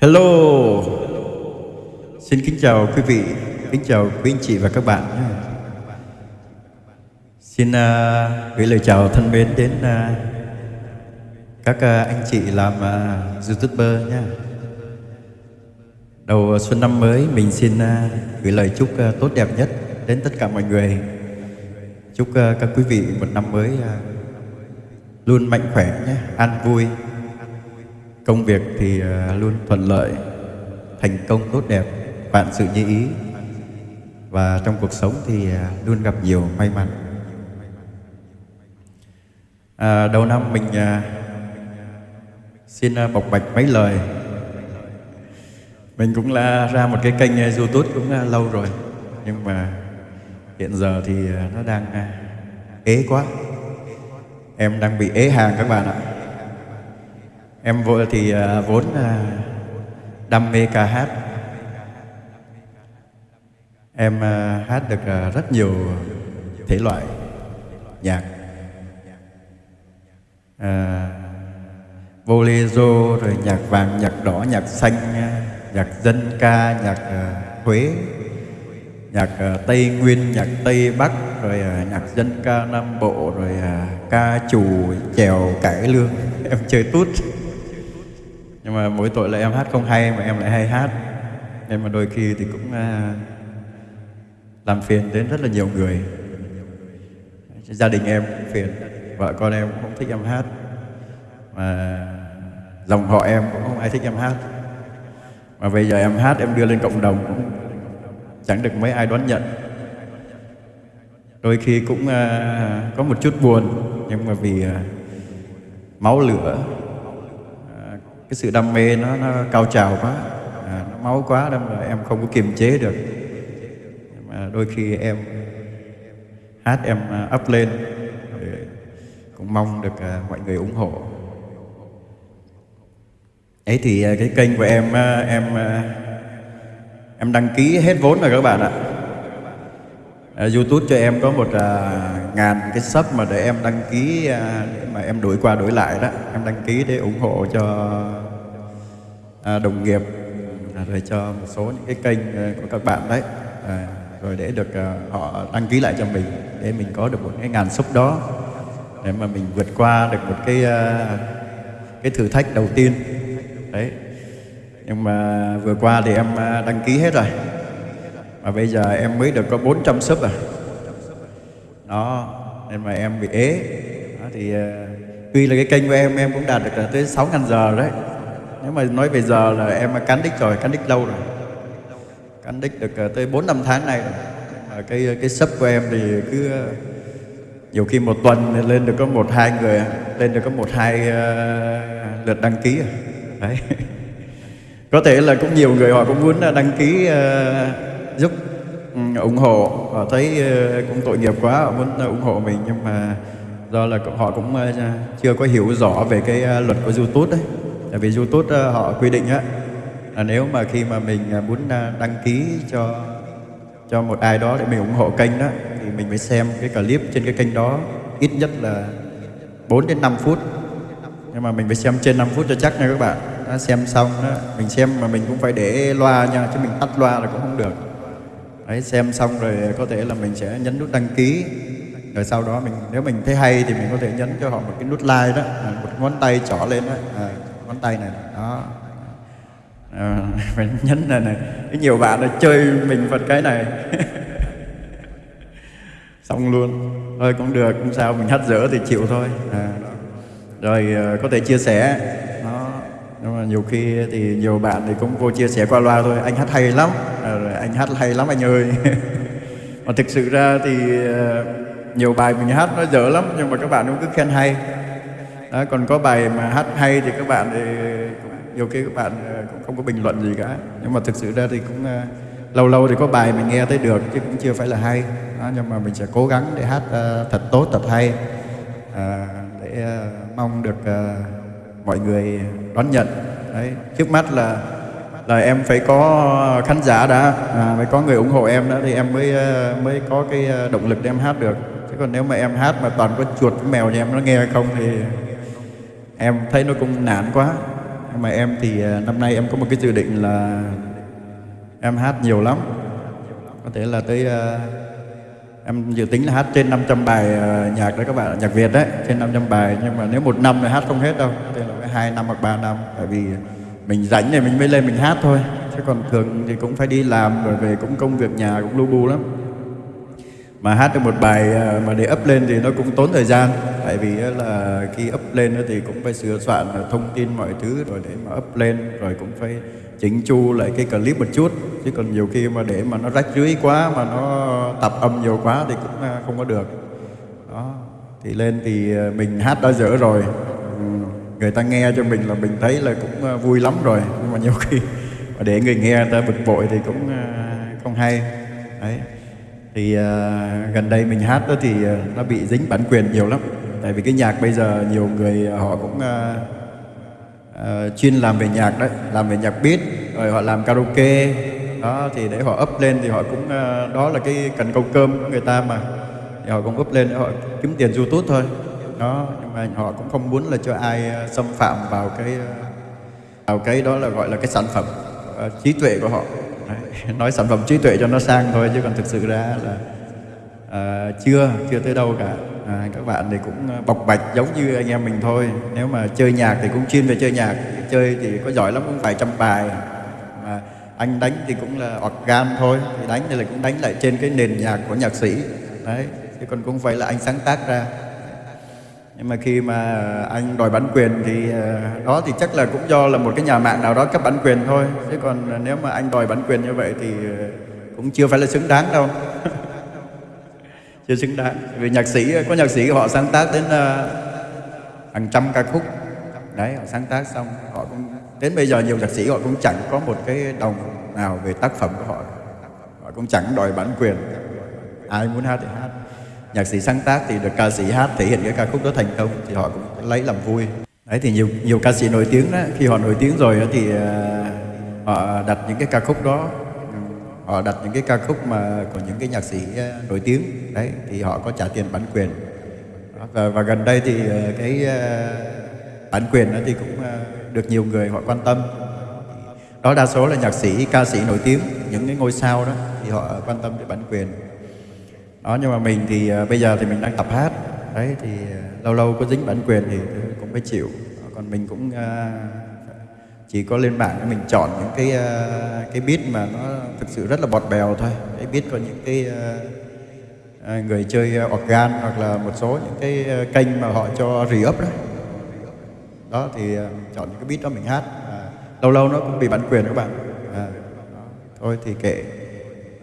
Hello. Xin kính chào quý vị Kính chào quý anh chị và các bạn nhé. Xin uh, gửi lời chào thân mến đến uh, các uh, anh chị làm uh, YouTuber nhé. Đầu xuân năm mới mình xin uh, gửi lời chúc uh, tốt đẹp nhất đến tất cả mọi người. Chúc uh, các quý vị một năm mới uh, luôn mạnh khỏe nhé, an vui. Công việc thì à, luôn thuận lợi, thành công tốt đẹp, vạn sự như ý. Và trong cuộc sống thì à, luôn gặp nhiều may mắn. À, Đầu năm mình à, xin bộc bạch mấy lời. Mình cũng là ra một cái kênh youtube cũng lâu rồi. Nhưng mà hiện giờ thì nó đang ế quá. Em đang bị ế hàng các bạn ạ. Em vô thì uh, vốn uh, đam mê ca hát. Em uh, hát được uh, rất nhiều thể loại nhạc. Uh, bolero rồi nhạc vàng, nhạc đỏ, nhạc xanh, nhạc dân ca, nhạc uh, Huế, nhạc uh, Tây Nguyên, nhạc Tây Bắc, rồi uh, nhạc dân ca Nam Bộ, rồi uh, ca trù, chèo, cải lương. Em chơi tút nhưng mà mỗi tội là em hát không hay mà em lại hay hát. Nên mà đôi khi thì cũng uh, làm phiền đến rất là nhiều người. Gia đình em cũng phiền vợ con em cũng không thích em hát. Mà dòng họ em cũng không ai thích em hát. Mà bây giờ em hát em đưa lên cộng đồng cũng chẳng được mấy ai đón nhận. Đôi khi cũng uh, có một chút buồn nhưng mà vì uh, máu lửa cái sự đam mê nó, nó cao trào quá. À, nó máu quá đâm là em không có kiềm chế được. Mà đôi khi em hát em à, up lên cũng mong được à, mọi người ủng hộ. Ấy thì à, cái kênh của em em em đăng ký hết vốn rồi các bạn ạ. YouTube cho em có một uh, ngàn cái sub mà để em đăng ký à, để mà em đổi qua đổi lại đó, em đăng ký để ủng hộ cho à, đồng nghiệp à, rồi cho một số những cái kênh của các bạn đấy. Rồi để được họ đăng ký lại cho mình, để mình có được một cái ngàn sub đó, để mà mình vượt qua được một cái cái thử thách đầu tiên. Đấy. Nhưng mà vừa qua thì em đăng ký hết rồi. Mà bây giờ em mới được có 400 sub à đó nên mà em bị ế. Đó, thì ờ, tuy là cái kênh của em em cũng đạt được tới 6 ngàn giờ đấy. Nếu mà nói về giờ là em cán đích rồi cán đích lâu rồi. Cán đích được ờ, tới 4 năm tháng nay rồi. Mà cái ờ, cái sub của em thì cứ nhiều khi một tuần lên được có một hai người lên được có một hai uh, lượt đăng ký. Đấy. Có thể là cũng nhiều người họ cũng muốn đăng ký uh, giúp Ừ, ủng hộ. Họ thấy ờ, cũng tội nghiệp quá, họ muốn ờ, ủng hộ mình, nhưng mà do là họ cũng ờ, chưa có hiểu rõ về cái luật của YouTube đấy tại vì YouTube họ quy định á, là nếu mà khi mà mình muốn đăng ký cho cho một ai đó để mình ủng hộ kênh đó thì mình phải xem cái clip trên cái kênh đó ít nhất là 4 đến 5 phút. Nhưng mà mình phải xem trên 5 phút cho chắc nha các bạn. Đã xem xong đó mình xem mà mình cũng phải để loa nha, chứ mình tắt loa là cũng không được đấy xem xong rồi có thể là mình sẽ nhấn nút đăng ký. Rồi sau đó mình nếu mình thấy hay thì mình có thể nhấn cho họ một cái nút like đó à, một ngón tay trỏ lên đó à, ngón tay này đó. À, mình nhấn này này. Cái nhiều bạn đã chơi mình phật cái này. Xong luôn. Thôi cũng được không sao mình hát dở thì chịu thôi. À, rồi à, có thể chia sẻ. Nó nhưng mà nhiều khi thì nhiều bạn thì cũng vô chia sẻ qua loa thôi. Anh hát hay lắm. À, anh hát hay lắm anh ơi. Mà thực sự ra thì ờ, nhiều bài mình hát nó dở lắm nhưng mà các bạn cũng cứ khen hay. Đó, còn có bài mà hát hay thì các bạn thì nhiều khi các bạn ờ, cũng không có bình luận gì cả. Nhưng mà thực sự ra thì cũng ờ, lâu lâu thì có bài mình nghe thấy được chứ cũng chưa phải là hay. Đó, nhưng mà mình sẽ cố gắng để hát uh, thật tốt thật hay. Để uh, mong được uh, mọi người đón nhận. Đấy trước mắt là là em phải có ờ, khán giả đã à, phải có người ủng hộ em đó thì em mới ờ, mới có cái ờ, động lực để em hát được. Chứ còn nếu mà em hát mà toàn có chuột với mèo nhà em nó nghe hay không thì em thấy nó cũng nản quá. Nhưng mà em thì năm nay em có một cái dự định là em hát nhiều lắm. Có thể là tới em dự tính là hát trên 500 bài nhạc đấy các bạn nhạc Việt đấy trên 500 bài. Nhưng mà nếu một năm thì hát không hết đâu có thể là phải hai năm hoặc ba năm tại vì mình rảnh thì mình mới lên mình hát thôi. Chứ còn thường thì cũng phải đi làm rồi về cũng công việc nhà cũng lu bu lắm. Mà hát được một bài ờ, mà để up lên thì nó cũng tốn thời gian. Tại vì là khi up lên thì cũng phải sửa soạn ờ, thông tin mọi thứ rồi để mà up lên rồi cũng phải chỉnh chu lại cái clip một chút. Chứ còn nhiều khi mà để mà nó rách rưới quá mà nó tập âm nhiều quá thì cũng ờ, không có được. Đó thì lên thì mình hát đã dở rồi. Ừ, người ta nghe cho mình là mình thấy là cũng ờ, vui lắm rồi. Nhưng mà nhiều khi mà để người nghe người ta bực bội thì cũng ờ, không hay. Đấy. Thì uh, gần đây mình hát đó thì nó bị dính bản quyền nhiều lắm. Tại vì cái nhạc bây giờ nhiều người họ cũng uh, uh, chuyên làm về nhạc đấy làm về nhạc beat rồi họ làm karaoke. Đó thì để họ up lên thì họ cũng uh, đó là cái cần câu cơm của người ta mà. Thì họ cũng up lên để họ kiếm tiền youtube thôi nó nhưng mà họ cũng không muốn là cho ai ờ, xâm phạm vào cái ờ, vào cái đó là gọi là cái sản phẩm ờ, trí tuệ của họ. Đấy, nói sản phẩm trí tuệ cho nó sang thôi chứ còn thực sự ra là à, chưa chưa tới đâu cả. À, các bạn thì cũng bộc bạch giống như anh em mình thôi. Nếu mà chơi nhạc thì cũng chuyên về chơi nhạc chơi thì có giỏi lắm cũng vài trăm bài. Mà anh đánh thì cũng là organ thôi thì đánh thì là cũng đánh lại trên cái nền nhạc của nhạc sĩ. Đấy chứ còn cũng phải là anh sáng tác ra nhưng mà khi mà anh đòi bản quyền thì ờ, đó thì chắc là cũng do là một cái nhà mạng nào đó cấp bản quyền thôi. Chứ còn nếu mà anh đòi bản quyền như vậy thì ờ, cũng chưa phải là xứng đáng đâu. Chưa xứng đáng. Vì nhạc sĩ, có nhạc sĩ họ sáng tác đến ờ, hàng trăm ca khúc. Đấy, họ sáng tác xong, họ cũng, đến bây giờ nhiều nhạc sĩ họ cũng chẳng có một cái đồng nào về tác phẩm của họ. Họ cũng chẳng đòi bản quyền. Ai muốn hát thì hát nhạc sĩ sáng tác thì được ca sĩ hát thể hiện cái ca khúc đó thành công thì họ cũng lấy làm vui. Đấy thì nhiều nhiều ca sĩ nổi tiếng đó khi họ nổi tiếng rồi đó thì à, họ đặt những cái ca khúc đó họ đặt những cái ca khúc mà của những cái nhạc sĩ à, nổi tiếng. Đấy thì họ có trả tiền bản quyền. Và, và gần đây thì à, cái bản quyền đó thì cũng được nhiều người họ quan tâm. Đó đa số là nhạc sĩ ca sĩ nổi tiếng những cái ngôi sao đó thì họ quan tâm đến bản quyền đó nhưng mà mình thì uh, bây giờ thì mình đang tập hát. Đấy thì uh, lâu lâu có dính bản quyền thì cũng phải chịu. Còn mình cũng ờ, chỉ có lên mạng để mình chọn những cái cái beat mà nó thực sự rất là bọt bèo thôi. Cái beat có những cái người chơi organ hoặc là một số những cái kênh mà họ cho re-up đó. Đó thì chọn những cái beat đó mình hát. À, lâu lâu nó cũng bị bản quyền các bạn. À, thôi thì kệ.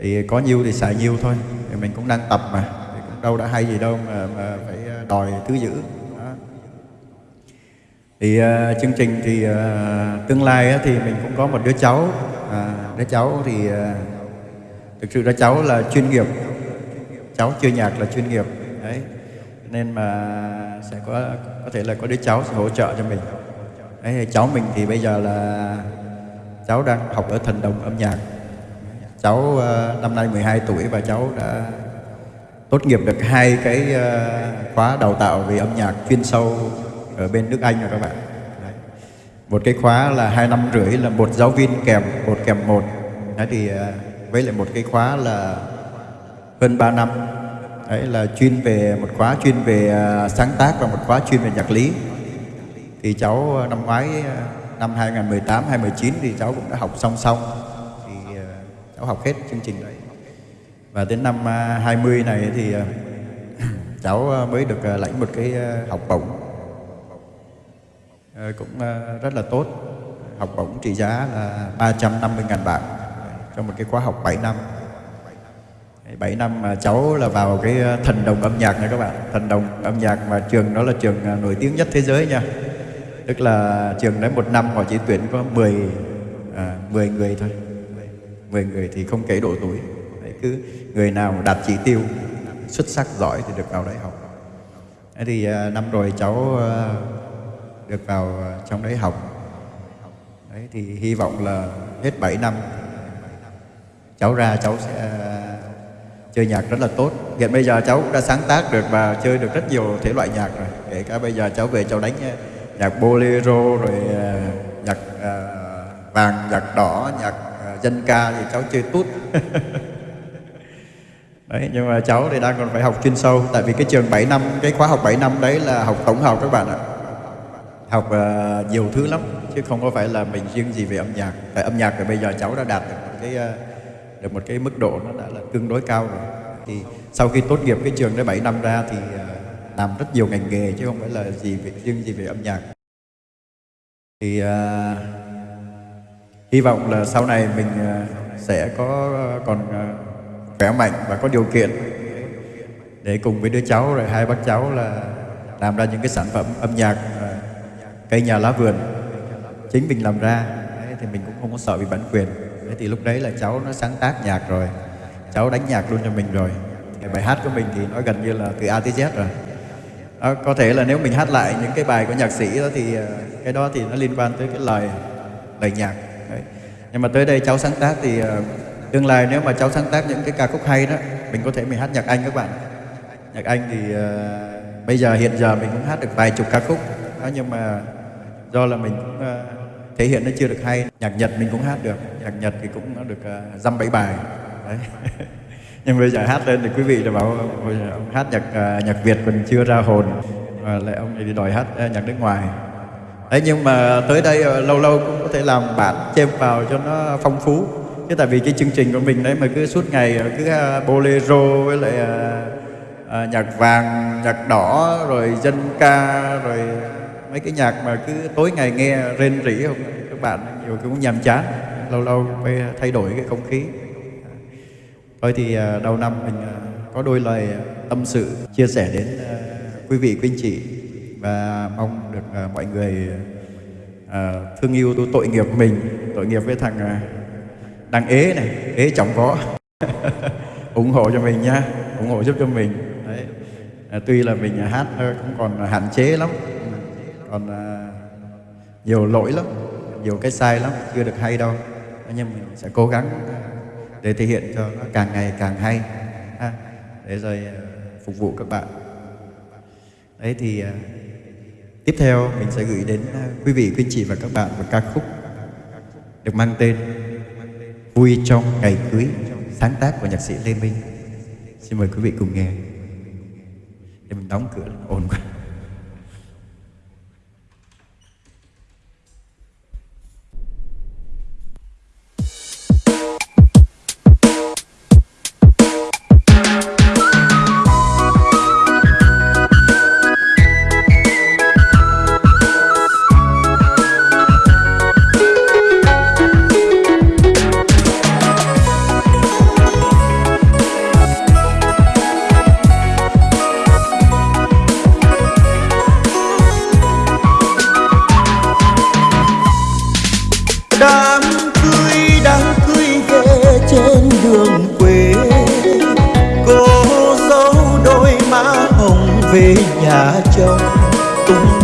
Thì có nhiêu thì xài nhiêu thôi thì mình cũng đang tập mà. Thì cũng đâu đã hay gì đâu mà, mà phải ờ, đòi thứ dữ đó. thì uh, chương trình thì uh, tương lai á, thì mình cũng có một đứa cháu. À, đứa cháu thì uh, thực sự đứa cháu là chuyên nghiệp. Cháu chơi nhạc là chuyên nghiệp. Đấy. Nên mà sẽ có có thể là có đứa cháu sẽ hỗ trợ cho mình. Đấy cháu mình thì bây giờ là cháu đang học ở thần đồng âm nhạc cháu uh, năm nay 12 tuổi và cháu đã tốt nghiệp được hai cái uh, khóa đào tạo về âm nhạc chuyên sâu ở bên nước Anh rồi các bạn. Đấy. Một cái khóa là hai năm rưỡi là một giáo viên kèm một kèm một. Đấy thì uh, với lại một cái khóa là hơn 3 năm. Đấy là chuyên về một khóa chuyên về uh, sáng tác và một khóa chuyên về nhạc lý. Thì cháu uh, năm ngoái uh, năm 2018 2019 thì cháu cũng đã học song song cháu học hết chương trình. Đấy và đến năm à, 20 này thì à, cháu à, mới được lãnh một cái học bổng. Ờ, cũng rất là tốt. Học bổng trị giá là 350.000 bạc cho một cái khóa học 7 năm. 7 năm mà cháu là vào cái thần đồng âm nhạc nha các bạn. Thần đồng âm nhạc mà trường đó là trường nổi tiếng nhất thế giới nha. Tức là trường đấy một năm họ chỉ tuyển có 10 à, 10 người thôi. 10 người thì không kể độ tuổi. Đấy, cứ người nào đạt chỉ tiêu xuất sắc giỏi thì được vào đấy học. Đấy thì à, năm rồi cháu à, được vào trong đấy học. Đấy thì hy vọng là hết 7 năm cháu ra cháu sẽ à, chơi nhạc rất là tốt. Hiện bây giờ cháu cũng đã sáng tác được và chơi được rất nhiều thể loại nhạc rồi. Kể cả bây giờ cháu về cháu đánh nhạc bolero rồi nhạc vàng nhạc đỏ nhạc dân ca thì cháu chơi tút. Đấy nhưng mà cháu thì đang còn phải học chuyên sâu tại vì cái trường 7 năm cái khóa học 7 năm đấy là học tổng hợp các bạn ạ. Học uh, nhiều thứ lắm chứ không có phải là mình riêng gì về âm nhạc. Tại âm nhạc thì bây giờ cháu đã đạt được một cái uh, được một cái mức độ nó đã là tương đối cao rồi. Thì sau khi tốt nghiệp cái trường đấy 7 năm ra thì uh, làm rất nhiều ngành nghề chứ không phải là gì về, riêng gì về âm nhạc. Thì uh, hy vọng là sau này mình ờ, sẽ có ờ, còn ờ, khỏe mạnh và có điều kiện để cùng với đứa cháu rồi hai bác cháu là làm ra những cái sản phẩm âm nhạc cây nhà lá vườn chính mình làm ra. Đấy, thì mình cũng không có sợ bị bản quyền. Đấy, thì lúc đấy là cháu nó sáng tác nhạc rồi cháu đánh nhạc luôn cho mình rồi. Cái bài hát của mình thì nó gần như là từ A tới Z rồi. Đó, có thể là nếu mình hát lại những cái bài của nhạc sĩ đó thì cái đó thì nó liên quan tới cái lời lời nhạc đấy. nhưng mà tới đây cháu sáng tác thì ờ, tương lai nếu mà cháu sáng tác những cái ca khúc hay đó mình có thể mình hát nhạc Anh các bạn. Nhạc Anh thì uh, bây giờ hiện giờ mình cũng hát được vài chục ca khúc. Đó, nhưng mà do là mình cũng uh, thể hiện nó chưa được hay nhạc nhật mình cũng hát được. Nhạc nhật thì cũng nó được uh, dăm bảy bài. Đấy. Nhưng bây giờ hát lên thì quý vị là bảo ông hát nhạc uh, nhạc việt còn chưa ra hồn và lại ông này đi đòi hát uh, nhạc nước ngoài đấy nhưng mà tới đây ờ, lâu lâu cũng có thể làm bản chêm vào cho nó phong phú. Chứ tại vì cái chương trình của mình đấy mà cứ suốt ngày ờ, cứ ờ, bolero với lại à, nhạc vàng nhạc đỏ rồi dân ca rồi mấy cái nhạc mà cứ tối ngày nghe rên rỉ không? Các bạn nhiều cũng nhàm chán. Lâu lâu phải thay đổi cái không khí. Thôi thì à, đầu năm mình à, có đôi lời tâm sự chia sẻ đến à, quý vị quý anh chị. Và mong được à, mọi người à, thương yêu tôi tội nghiệp mình tội nghiệp với thằng à, đang ế này ế chồng có ủng hộ cho mình nha ủng hộ giúp cho mình. Đấy. Tuy là mình hát ờ, cũng còn hạn chế lắm còn à, nhiều lỗi lắm nhiều cái sai lắm chưa được hay đâu. Nhưng mình sẽ cố gắng để thể hiện cho nó càng ngày càng hay ha, để rồi phục vụ các bạn. Đấy thì tiếp theo, mình sẽ gửi đến à, quý vị, quý anh chị và các bạn một ca khúc được mang tên vui trong ngày cưới, sáng tác của nhạc sĩ lê minh. Xin mời quý vị cùng nghe. Để mình đóng cửa, ồn quá.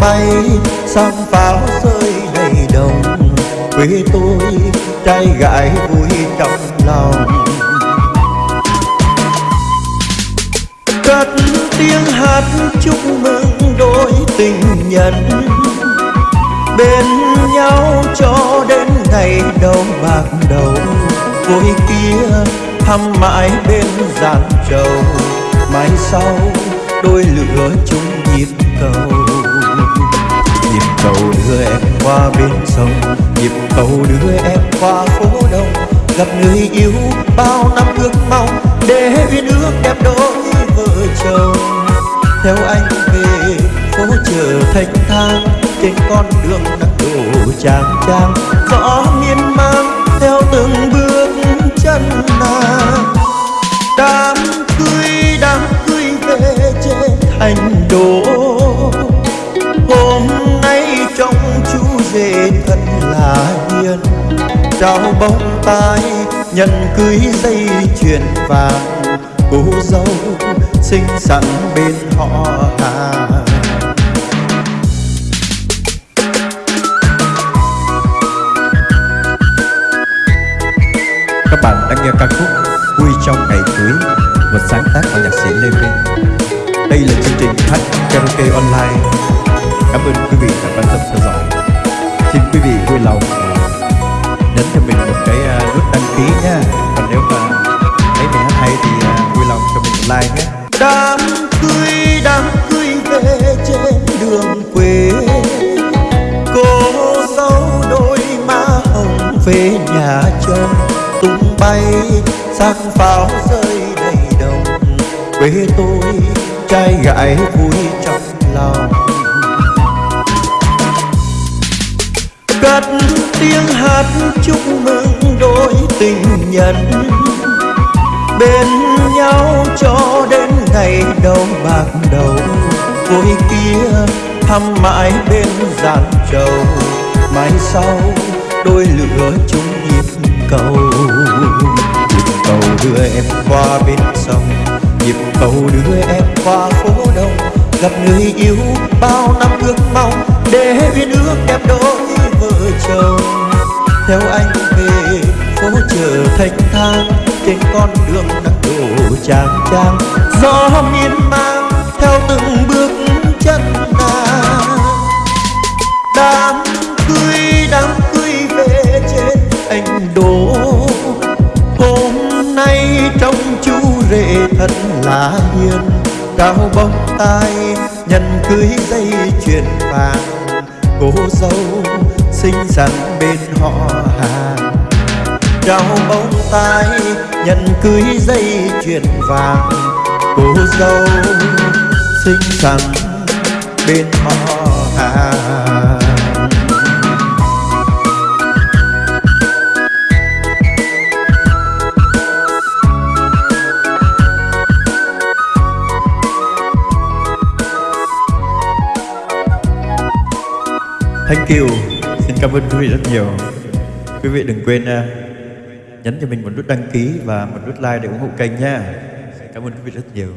Bay sang pháo rơi đầy đồng. Quê tôi, trai gái vui trong lòng. Cất tiếng hát chúc mừng đôi tình nhân. Bên nhau cho đến ngày đầu bạc đầu vui kia thăm mãi bên giàn trầu mai sau, đôi lửa chung nhịp cầu cầu đưa em qua bên sông. Nhịp cầu đưa em qua phố đông. Gặp người yêu bao năm ước mong. Để uyên ước đẹp đôi vợ chồng. Theo anh về phố chợ thanh thang. Trên con đường nắng đổ chàng chang gió miên man theo từng bước chân nàng. Trao bông tai nhận cưới dây chuyền vàng. Cô dâu xinh xắn bên họ hàng Các bạn đang nghe ca khúc Vui trong ngày cưới, Một sáng tác của nhạc sĩ Lê Minh. Đây là chương trình hát karaoke online. Cảm ơn quý vị đã quan tâm theo dõi. Xin quý vị vui lòng nhấn cho mình một cái à, nút đăng ký nhá còn nếu mà thấy mình hát hay thì à, vui lòng cho mình một like nhé. Đám cưới đám cưới về trên đường quê. Cô dâu đôi má hồng về nhà chồng. Tung bay sắc pháo rơi đầy đồng. Quê tôi, trai gái vui trong lòng. Cất tiếng hát chúc mừng đôi tình nhân. Bên nhau cho đến ngày đầu bạc đầu vui kia thăm mãi bên giàn trầu. Mai sau đôi lửa chung nhịp cầu. Nhịp cầu đưa em qua bên sông, nhịp cầu đưa em qua phố đông. Gặp người yêu bao năm ước mong, để uyên ước đẹp đôi vợ chồng. Theo anh về phố chợ thanh thang, trên con đường nắng đổ chang chang gió miên man theo từng bước chân nàng. Đám cưới đám cưới về trên anh đổ. Hôm nay trong chú rể thật là hiền. Cao bông tai nhân cưới dây chuyền vàng. Cô dâu xinh xắn bên họ hàng. Trao bông tai, nhận cưới dây chuyền vàng. Cô dâu xinh xắn bên họ hàng. Thank you cảm ơn quý vị rất nhiều. Quý vị đừng quên ờ, nhấn cho mình một nút đăng ký và một nút like để ủng hộ kênh nha. Cảm ơn quý vị rất nhiều.